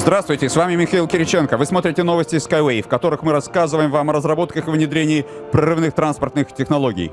Здравствуйте, с вами Михаил Кириченко. Вы смотрите новости Skyway, в которых мы рассказываем вам о разработках и внедрении прорывных транспортных технологий.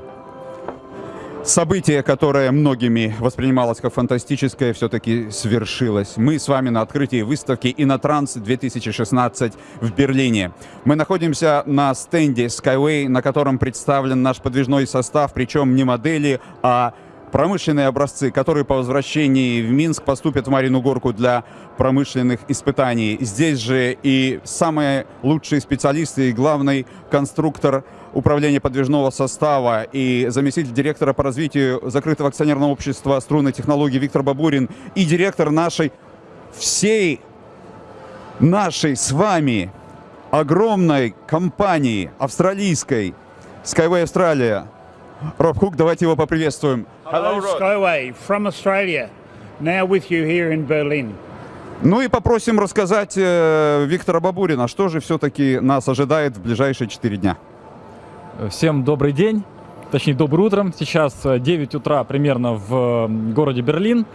Событие, которое многими воспринималось как фантастическое, все-таки свершилось. Мы с вами на открытии выставки Инотранс 2016 в Берлине. Мы находимся на стенде Skyway, на котором представлен наш подвижной состав, причем не модели, а промышленные образцы, которые по возвращении в Минск поступят в Марину Горку для промышленных испытаний. Здесь же и самые лучшие специалисты и главный конструктор управления подвижного состава и заместитель директора по развитию закрытого акционерного общества струнной технологии Виктор Бабурин и директор нашей всей нашей с вами огромной компании австралийской Skyway Australia Роб Хук, давайте его поприветствуем. Hello, Skyway from Australia, now with you here in Berlin. Ну и попросим рассказать э, Виктора Бабурина, что же все-таки нас ожидает в ближайшие 4 дня. Всем добрый день, точнее доброе утро. Сейчас 9 утра примерно в городе Берлин.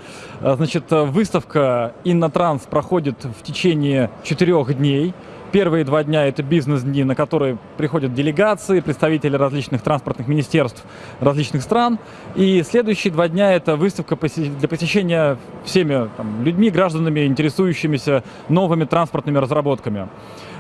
Значит, выставка Иннотранс проходит в течение четырех дней. Первые два дня это бизнес-дни, на которые приходят делегации, представители различных транспортных министерств различных стран. И следующие два дня это выставка для посещения всеми там, людьми, гражданами, интересующимися новыми транспортными разработками.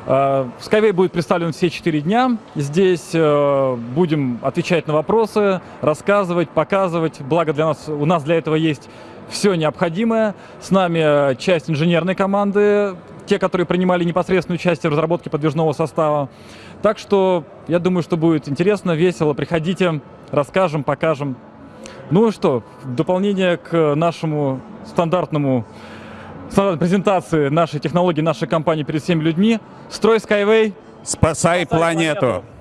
Э, Skyway будет представлен все четыре дня. Здесь э, будем отвечать на вопросы, рассказывать, показывать. Благо для нас, у нас для этого есть все необходимое. С нами часть инженерной команды, те, которые принимали непосредственную участие в разработке подвижного состава. Так что я думаю, что будет интересно, весело. Приходите, расскажем, покажем. Ну что, в дополнение к нашему стандартному стандартной презентации нашей технологии, нашей компании перед всеми людьми, строй Skyway. Спасай, Спасай планету. планету.